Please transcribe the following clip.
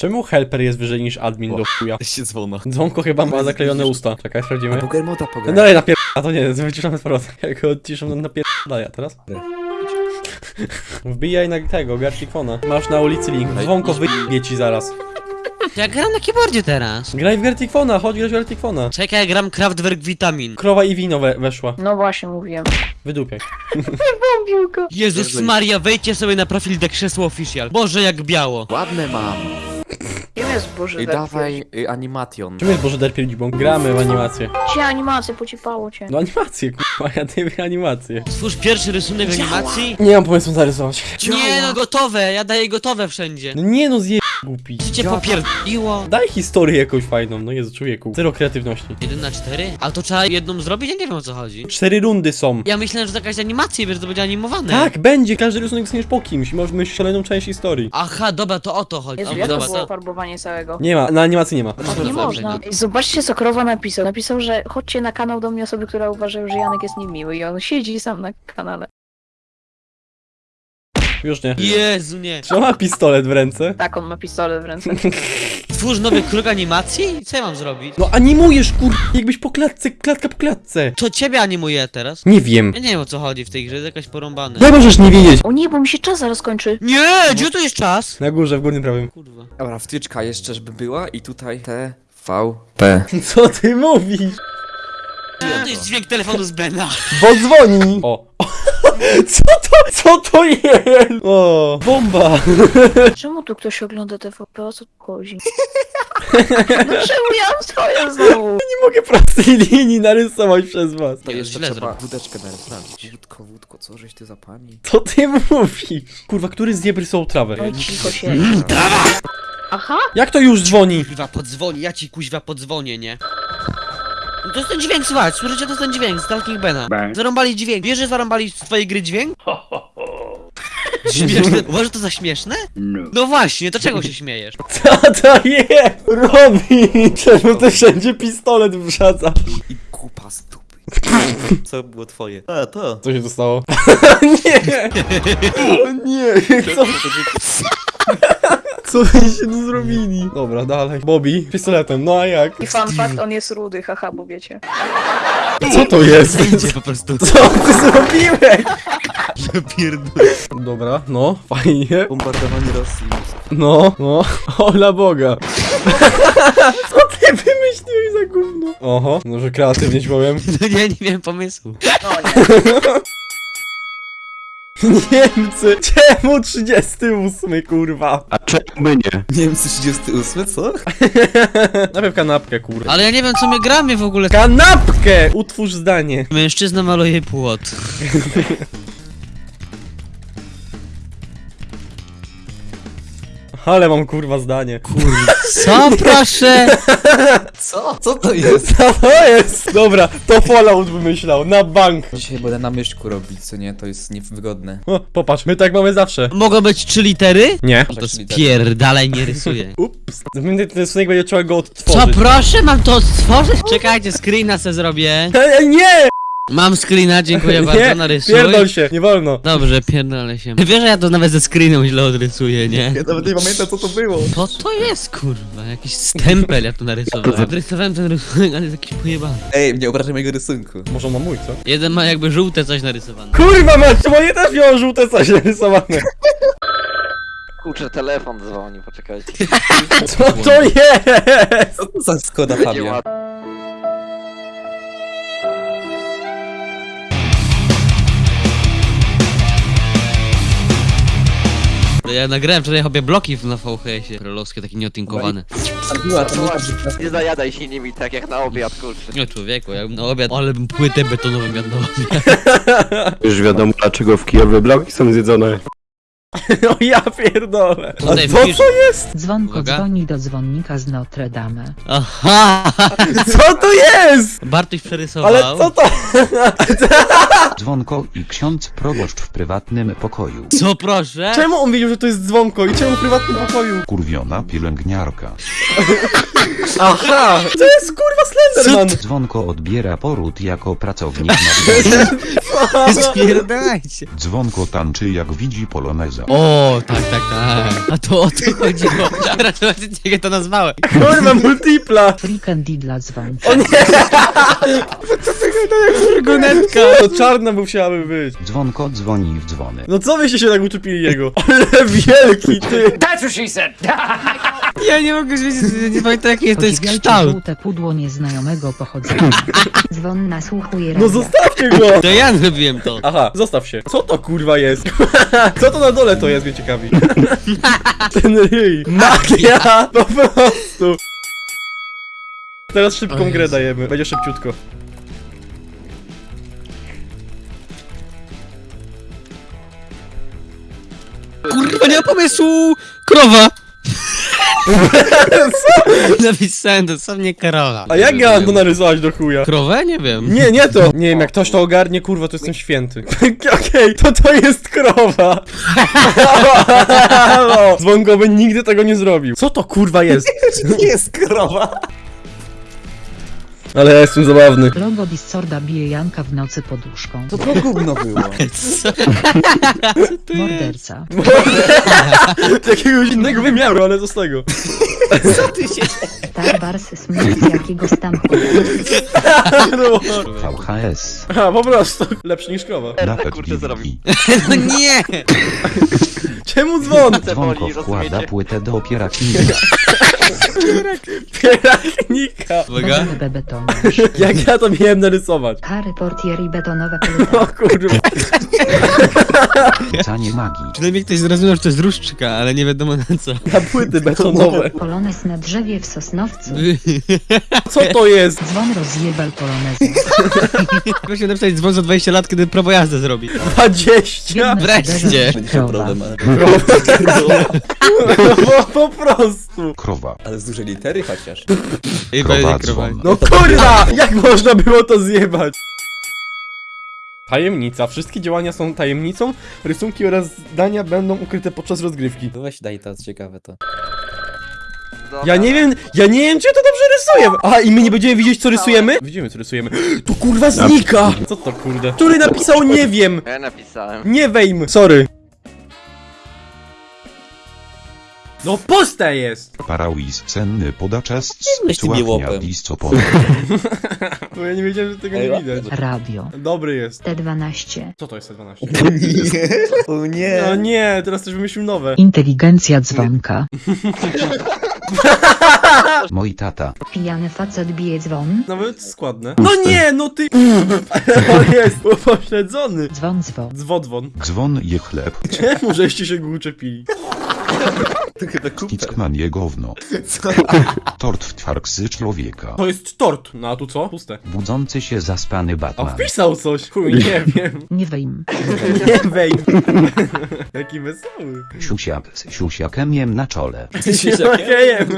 Czemu helper jest wyżej niż admin do chuja? się dzwona. Dzwonko chyba ma zaklejone usta. Czekaj, sprawdzimy. Pokermota No pograj. dalej napier... A to nie, wyciszamy z powrotem. Jak go odciszam, to napierdala ja teraz. Wbijaj na tego, Garcikfona. Masz na ulicy link. Dzwonko wyjebie ci zaraz. Ja gram na keyboardzie teraz. Graj w Garcikfona, chodź grać w. Czekaj, ja gram Kraftwerk Vitamin. Krowa i wino we weszła. No właśnie, mówiłem. Wydupiaj. Piłko. Jezus Maria, wejdźcie sobie na profil The Krzesło Official. Boże, jak biało. Ładne mam. Here jest Boży I dawaj y, animation. Czym jest Boże Derpier Dzibon? Gramy w animację. Cię animację, pocipało cię. No animację, kurwa, ja nie animację. Stwórz pierwszy rysunek animacji. Nie mam pomysłu zarysować. Nie no, gotowe, ja daję gotowe wszędzie. No nie no, zje... głupi. Co cię popierdoliło? Daj historię jakąś fajną, no Jezu, człowieku. Zero kreatywności. 1 na 4? Ale to trzeba jedną zrobić? Ja nie wiem o co chodzi. Cztery rundy są. Ja myślałem, że to jakaś animacja, wiesz, to będzie animowane. Tak, będzie, każdy rysunek dostaniesz po kimś. Możesz mieć szaloną część historii. Aha, dobra, to o to chodzi. Jezu, Dobra, jak to dobra, było to... farbowanie całego? Nie ma, na animacji nie ma. Tak nie można. Ej, Zobaczcie, co Krowa napisał. Napisał, że chodźcie na kanał do mnie osoby, które uważają, że Janek jest niemiły i on siedzi sam na kanale. Już nie. Jezu, nie. Czy on ma pistolet w ręce? Tak, on ma pistolet w ręce. Twórz nowy krok animacji? Co ja mam zrobić? No animujesz, kur... jakbyś po klatce, klatka po klatce. To ciebie animuję teraz? Nie wiem. Ja nie wiem o co chodzi w tej grze, jest jakaś porąbane. No możesz nie wiedzieć. O nie, bo mi się czas zaraz kończy. Nie, gdzie tu jest czas? Na górze, w górnym prawym. Kurwa. Dobra, wtyczka jeszcze, żeby była i tutaj T, V, P. Co ty mówisz? To jest dźwięk telefonu z Bena. Bo dzwoni. O. Co to, co to jest? O, bomba. Czemu tu ktoś ogląda TVP? O co tu chodzi? No czemu ja mam swoje znowu? Nie mogę prostej linii narysować przez was. To jeszcze źle trzeba zrobił. wódeczkę narysować. Wódko, wódko, co żeś ty za pani? Co ty mówisz? Kurwa, który z jebry są trawę? Oj, cicho się. Aha! Jak to już dzwoni? Kuźwa podzwoni, ja ci kuźwa podzwonię, nie? No to jest ten dźwięk, słuchaj, słyszycie, to jest ten dźwięk z Talking Bena. Zarąbali dźwięk. Wiesz, że zarąbali z twojej gry dźwięk? Śmieszne. Uważasz to za śmieszne? No właśnie, to czego się śmiejesz? Co to jest? Robi! Czemu ty wszędzie pistolet wrzaca? I kupa z dupy. Co było twoje? A, to. Co się tu stało? nie! Nie! Co? Co się tu zrobili? Dobra, dalej. Bobby, pistoletem, no a jak? I fun fact, on jest rudy, haha, bo wiecie. Co to jest? Po prostu. Co ty zrobiłeś? Ja pierdolę. Dobra, no, fajnie. Bombardowanie Rosji. No, no, ola Boga. Co ty wymyśliłeś za gówno? Oho, no że kreatywnie ci powiem. No nie, nie miałem pomysłu. No nie. Niemcy, czemu 38 kurwa? A czemu my nie? Niemcy 38, co? Najpierw kanapkę kurwa. Ale ja nie wiem, co my gramy w ogóle. Kanapkę! Utwórz zdanie. Mężczyzna maluje płot. Ale mam kurwa zdanie. Co, proszę? Co? Co to jest? Co to jest? Dobra, to Fallout wymyślał, na bank. Dzisiaj będę na myszku robić, co nie? To jest niewygodne. O, popatrz, my tak mamy zawsze. Mogą być trzy litery? Nie. To spierdalaj, nie rysuję. Ups. Ten ten snek będzie trzeba go Co, odtworzyć. proszę, mam to stworzyć? Czekajcie, screena se zrobię. Ej, nie! Mam screena, dziękuję Nie, bardzo, narysuj. pierdol się, nie wolno. Dobrze, pierdolę się. Wiesz, że ja to nawet ze screenem źle odrysuję, nie? Ja nawet nie pamiętam, co to było. Co to jest, kurwa? Jakiś stempel ja tu narysowałem. Odrysowałem ten rysunek, ale jest jakiś pojebany. Ej, nie obrażaj mojego rysunku. Może on ma mój, co? Jeden ma jakby żółte coś narysowane. Kurwa mać, moje też miało żółte coś narysowane. Kurczę, telefon dzwoni, poczekajcie. Co to jest? Co to za Skoda Fabia? Ja nagrałem wczoraj obie bloki na VHS-ie. Królowskie, takie nieotinkowane. Była to nie nie zajadaj się nimi tak jak na obiad, kurczę. Nie człowieku, ja bym na obiad, ale bym płytę betonową jadł na obiad. Już wiadomo dlaczego w Kijowie bloki są zjedzone. No ja pierdolę. A Tutaj co to jest? Dzwonko Uwaga. dzwoni do dzwonnika z Notre Dame. Aha! Co to jest? Bartuś przerysował. Ale co to? Dzwonko i ksiądz proboszcz w prywatnym pokoju. Co proszę? Czemu on wiedział, że to jest dzwonko i czemu w prywatnym pokoju? Kurwiona pielęgniarka. Aha! To jest kurwa Slenderman! Dzwonko odbiera poród jako pracownik na Spierdajcie. Dzwonko tańczy jak widzi poloneza. O, tak, tak, tak. A to o to chodziło. Teraz jak to nazwałem. Kurwa, multipla! Freakendy dla dzwonka. O nie! Furgonetka. To czarna musiałaby być. Dzwonko dzwoni w dzwony. No co wyście się tak uczepili jego? Ale wielki ty! Ja nie mogę wiedzieć, nie pamiętam jaki to jest Podziwiajcie kształt. żółte pudło nieznajomego pochodzenia. Dzwon nasłuchuje No radia. zostawcie go! To ja zrobiłem to. Aha, zostaw się. Co to kurwa jest? Co to na dole to jest, mnie ciekawi. Ten ryj. Magia! Po prostu. Teraz szybką grę dajemy. Będzie szybciutko. Kurwa, nie ma pomysłu! Krowa! Napisałem dosłownie krowa. A jak ja mam to narysować do chuja? Krowę? Nie wiem. Nie, nie to! Nie wiem, jak ktoś to ogarnie, kurwa, to jestem święty. Okej, to to jest krowa! Halo! Dzwonkowy nigdy tego nie zrobił. Co to kurwa jest? Nie jest krowa. Ale ja jestem zabawny. Logo Discorda bije Janka w nocy poduszką. To to gówno było. Co? Morderca. Z jakiegoś innego wymiaru, ale co z tego? Star Wars Smith z jakiegoś tam No. VHS. A, po prostu. Lepszy niż krowa. Napet kurczę, zrobił. No nie! Czemu dzwon? Dzwonko wkłada płytę do opieraknika. Pierachnika. Uwaga. Jak ja to miałem narysować? Harry Portier i betonowa O płyta. kurwa. Canie magii. Przynajmniej ktoś zrozumiał, że to jest różdżka, ale nie wiadomo na co. Na płyty betonowe. Polonez na drzewie w Sosnowcu. Co to jest? Dzwon rozjebal polonezę. Proszę napisać dzwon za 20 lat, kiedy prawo jazdy zrobi. 20? Biedne Wreszcie. cuderze, krowa. Po, po prostu. Krowa. Ale z dużej litery chociaż. I będzie. No kurwa! Jak można było to zjebać? Tajemnica. Wszystkie działania są tajemnicą. Rysunki oraz zdania będą ukryte podczas rozgrywki. No weź daj to, ciekawe to. Ja nie wiem, ja nie wiem, czy ja to dobrze rysuję. Aha, i my nie będziemy widzieć, co rysujemy? Widzimy, co rysujemy. To kurwa znika! Co to kurde? Który napisał nie wiem? Ja napisałem. Nie wejm. Sorry. No puste jest! Parałis senny podaczas Byłeś tym Sławnia jełopem. discopol. Bo ja nie wiedziałem, że tego nie Ej, widać. Radio. Dobry jest. T12. Co to jest 12? O nie. No nie, teraz też wymyślił nowe. Inteligencja dzwonka. Mój tata. Pijany facet bije dzwon. Nawet składne. No nie, no ty... On jest upośledzony. Dzwon dzwon. Zwodwon. Dzwon je chleb. Czemu żeście się go uczepili? Je gówno. Tort w twarksy człowieka. To jest tort. No a tu co? Puste. Budzący się zaspany A Batman. wpisał coś. Chuj, nie wiem. Nie wejm. Nie wej. Jaki wesoły. Siusiak z siusiakiem na czole. Okej,